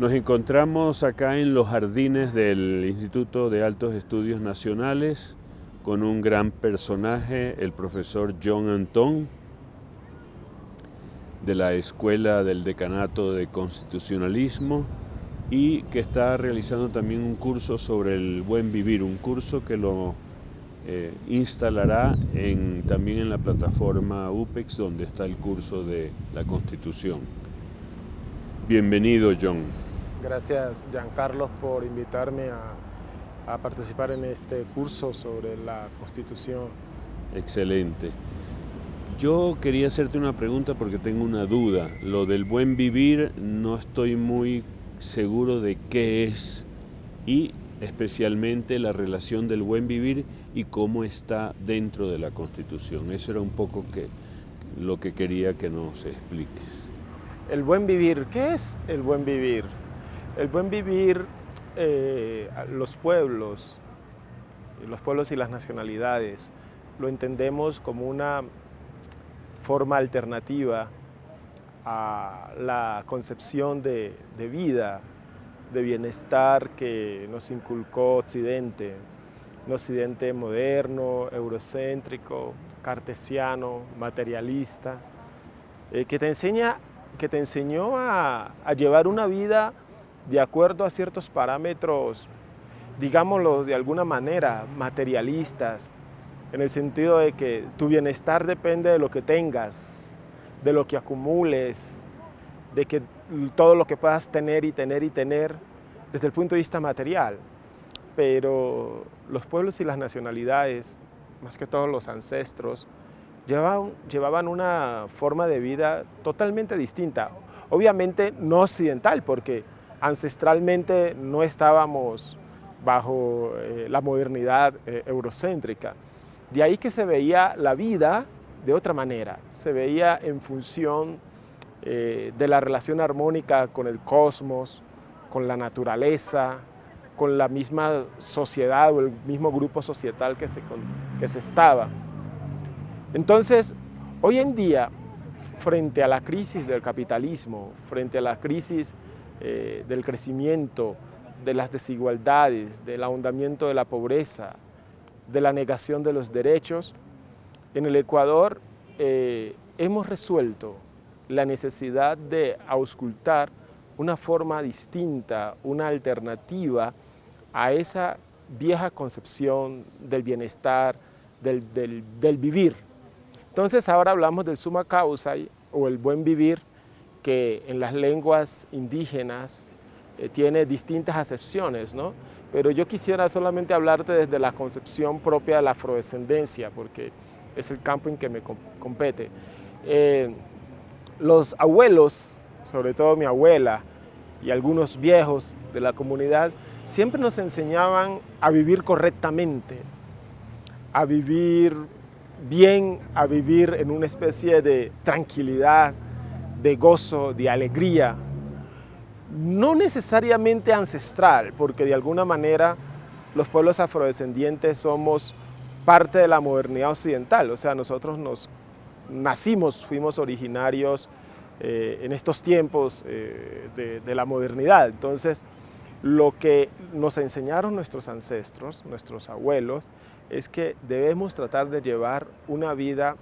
Nos encontramos acá en los jardines del Instituto de Altos Estudios Nacionales con un gran personaje, el profesor John Antón, de la Escuela del Decanato de Constitucionalismo y que está realizando también un curso sobre el buen vivir, un curso que lo eh, instalará en, también en la plataforma UPEX donde está el curso de la Constitución. Bienvenido John. Gracias Giancarlo por invitarme a, a participar en este curso sobre la Constitución. Excelente. Yo quería hacerte una pregunta porque tengo una duda. Lo del buen vivir no estoy muy seguro de qué es y especialmente la relación del buen vivir y cómo está dentro de la Constitución. Eso era un poco que, lo que quería que nos expliques. El buen vivir, ¿qué es el buen vivir? El buen vivir, eh, los pueblos, los pueblos y las nacionalidades, lo entendemos como una forma alternativa a la concepción de, vida, de bienestar que nos inculcó Occidente, un Occidente moderno, eurocéntrico, cartesiano, materialista, eh, que, te enseña, que te enseñó a, a llevar una vida de acuerdo a ciertos parámetros, digámoslo de alguna manera, materialistas, en el sentido de que tu bienestar depende de lo que tengas, de lo que acumules, de que todo lo que puedas tener y tener y tener desde el punto de vista material. Pero los pueblos y las nacionalidades, más que todos los ancestros, llevaban, llevaban una forma de vida totalmente distinta. Obviamente no occidental, porque ancestralmente no estábamos bajo eh, la modernidad eh, eurocéntrica. De ahí que se veía la vida de otra manera, se veía en función eh, de la relación armónica con el cosmos, con la naturaleza, con la misma sociedad o el mismo grupo societal que se, que se estaba. Entonces, hoy en día, frente a la crisis del capitalismo, frente a la crisis eh, del crecimiento, de las desigualdades, del ahondamiento de la pobreza, de la negación de los derechos, en el Ecuador eh, hemos resuelto la necesidad de auscultar una forma distinta, una alternativa a esa vieja concepción del bienestar, del, vivir. Entonces ahora hablamos del suma causa o el buen vivir que en las lenguas indígenas eh, tiene distintas acepciones, ¿no? Pero yo quisiera solamente hablarte desde la concepción propia de la afrodescendencia, porque es el campo en que me compete. Eh, los abuelos, sobre todo mi abuela y algunos viejos de la comunidad, siempre nos enseñaban a vivir correctamente, a vivir bien, a vivir en una especie de tranquilidad, de gozo, de alegría, no necesariamente ancestral, porque de alguna manera los pueblos afrodescendientes somos parte de la modernidad occidental, o sea, nosotros nos nacimos, fuimos originarios eh, en estos tiempos eh, de, la modernidad. Entonces, lo que nos enseñaron nuestros ancestros, nuestros abuelos, es que debemos tratar de llevar una vida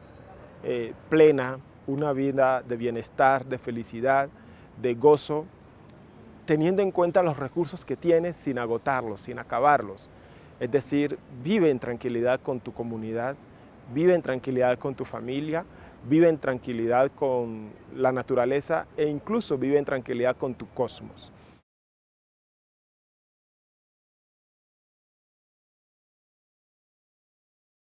eh, plena, una vida de bienestar, de felicidad, de gozo, teniendo en cuenta los recursos que tienes sin agotarlos, sin acabarlos. Es decir, vive en tranquilidad con tu comunidad, vive en tranquilidad con tu familia, vive en tranquilidad con la naturaleza e incluso vive en tranquilidad con tu cosmos.